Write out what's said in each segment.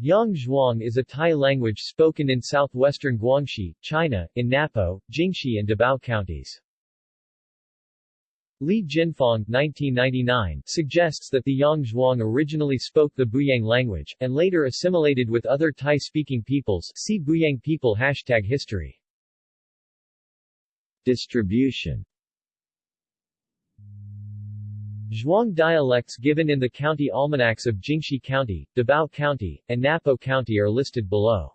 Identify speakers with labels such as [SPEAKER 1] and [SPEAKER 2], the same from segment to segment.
[SPEAKER 1] Yang Zhuang is a Tai language spoken in southwestern Guangxi, China, in Napo, Jingxi and Dabao counties. Li Jinfang 1999 suggests that the Yang Zhuang originally spoke the Buyang language, and later assimilated with other Tai-speaking peoples see Buyang people hashtag history. Distribution Zhuang dialects given in the county almanacs of Jingxi County, Dabao County, and Napo County are listed below.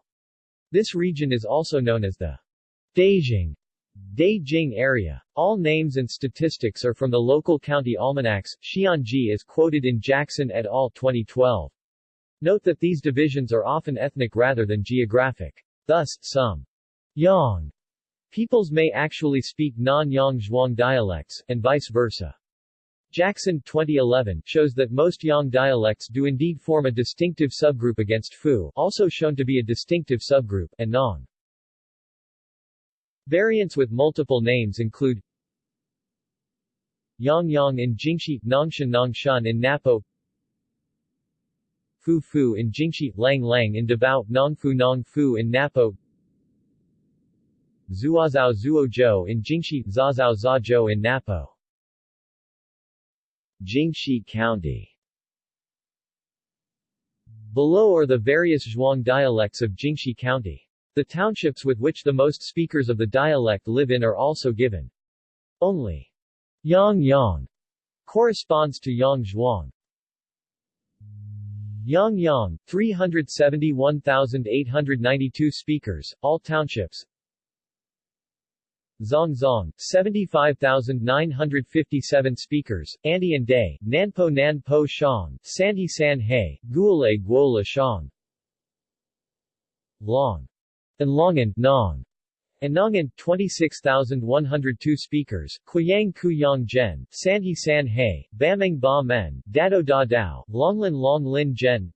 [SPEAKER 1] This region is also known as the Beijing Beijing area. All names and statistics are from the local county almanacs. Xianji is quoted in Jackson et al. 2012. Note that these divisions are often ethnic rather than geographic. Thus, some Yang peoples may actually speak non-Yang Zhuang dialects, and vice versa. Jackson 2011 shows that most Yang dialects do indeed form a distinctive subgroup against Fu also shown to be a distinctive subgroup, and Nong. Variants with multiple names include Yang Yang in Jingxi, Nongshan Nongshan in Napo Fu Fu in Jingxi, Lang Lang in Dabao, Nongfu Nongfu in Napo Zuozao Zuozhou in Jingxi, Zazao Zazhou in Napo Jingxi County Below are the various Zhuang dialects of Jingxi County. The townships with which the most speakers of the dialect live in are also given. Only Yang Yang corresponds to Yang Zhuang. Yang Yang, 371,892 speakers, all townships Zong Zong, 75,957 speakers, Andi and Day, Nanpo Nanpo Shang, Sanhi San He, Guole Guola Shang. Long. And Longan, Nong. And Nongan, 26,102 speakers, Kuyang Kuyang Zhen, Sanhi San He, Bameng Ba Men, Dado Da Dao, Longlin Long Lin Zhen,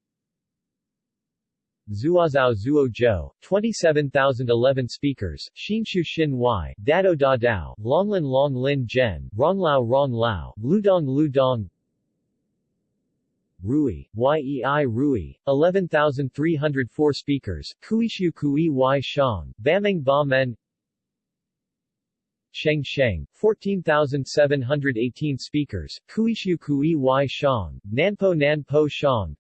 [SPEAKER 1] Zuozao Zuo Zhou, 27,011 speakers, Xinshu Xin Y, Dado Da Dao, Longlin Long Lin Zhen, Ronglao Rong Lao, Ludong Ludong, Rui, Yei Rui, 11,304 speakers, Kuishu Kui Y Shang, Bameng Ba Men, Sheng Sheng, 14,718 speakers, Kuishu Kui Y Shang, Nanpo Nanpo Shang,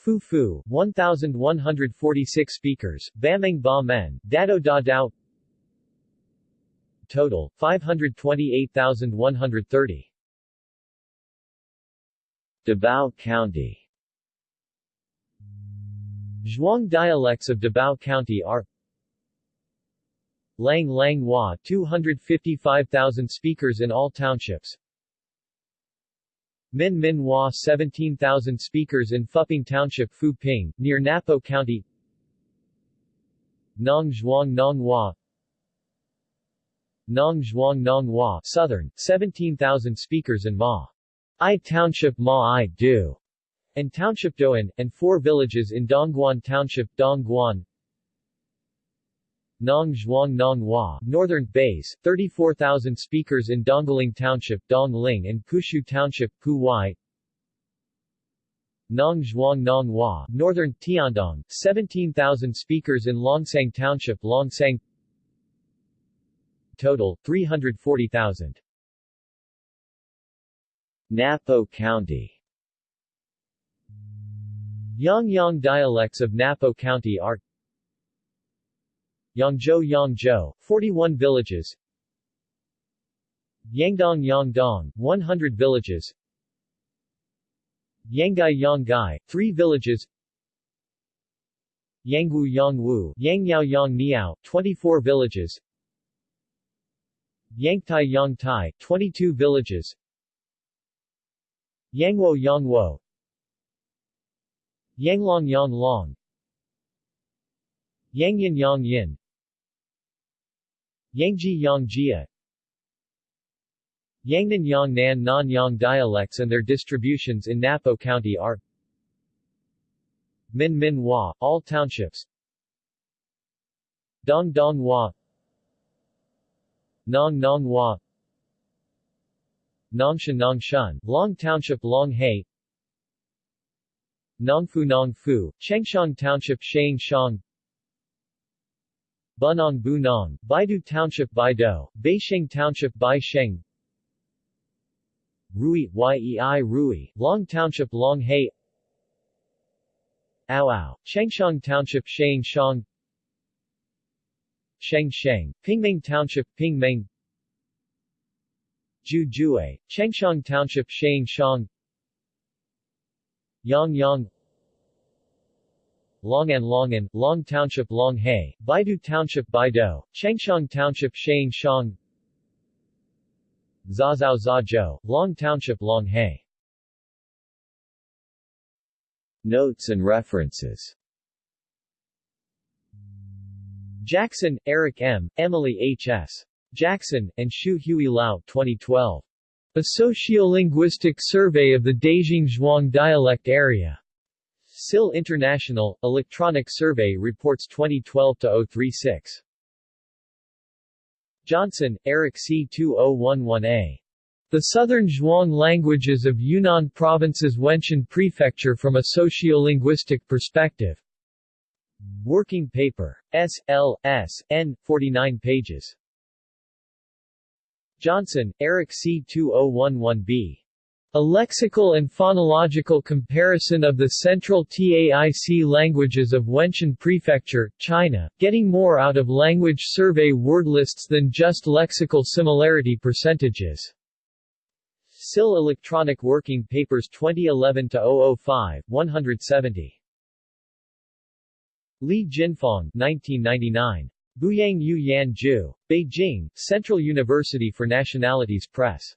[SPEAKER 1] Fu Fu, 1,146 speakers, Bameng Ba Men, Dado Da Dao. Total, 528,130 Dabao County. Zhuang dialects of Dabao County are Lang Lang Hua 255,000 speakers in all townships Min Min Hua 17,000 speakers in Fuping Township Fu Ping, near Napo County. Nong Zhuang Nong Hua. Nong Zhuang Nong Hua Southern, 17,000 speakers in Ma. I Township Ma I Du, and Township Doan, and four villages in Dongguan Township Dongguan Nong Zhuang Nong Hua, Northern Base, 34,000 speakers in Dongling Township Dongling and Pushu Township Pu Wai Nong Zhuang Nong Hua, Northern Tiandong, 17,000 speakers in Longsang Township Longsang. Total, 340,000 Napo County. Yang Yang dialects of Napo County are Yangzhou Yangzhou, 41 villages. Yangdong Yangdong, 100 villages. Yangai Yangai, 3 villages. Yangwu Yangwu, Yangyao Yangniao, 24 villages. Yangtai Yangtai, 22 villages. Yangwo Yangwo. Yanglong Yanglong. Yangyin Yangyin Yangji Yangjia Yangnan Yangnan Non-Yang dialects and their distributions in Napo County are Min Min Hua, all townships. Dong Dong Hua. Nong Nong Hua. Nongshan Nongshan, Long Township Long Nongfu Nongfu, Chengshang Township Shang Shang Bunong Bunong, Baidu Township Baido, Beisheng Township Baisheng Rui, Yei Rui, Long Township Long Hai Ao Ao, Chengshang Township Shang Shang Sheng Sheng, Pingmeng Township Pingmeng. Ju Jue, Chengshang Township Shang Shang Yang Yang Longan Longan, Long Township Long Hai, Baidu Township Baido, Chengshang Township Shang Shang Zazao Zazhou, Long Township Long Hai Notes and references Jackson, Eric M., Emily H. S. Jackson, and Shu Hui Lao 2012. A Sociolinguistic Survey of the Dejing Zhuang Dialect Area. SIL International, Electronic Survey Reports 2012-036. Johnson, Eric C. 2011a. The Southern Zhuang Languages of Yunnan Province's Wenshan Prefecture from a Sociolinguistic Perspective. Working paper. S. L. S. N. 49 pages. Johnson, Eric C. 2011b. A lexical and phonological comparison of the central TAIC languages of Wenshan Prefecture, China, getting more out of language survey word lists than just lexical similarity percentages. SIL Electronic Working Papers 2011-005, 170. Li Jinfang 1999. Buyang Yu Yan Ju. Beijing, Central University for Nationalities Press.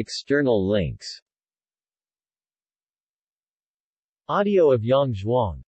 [SPEAKER 1] External links. Audio of Yang Zhuang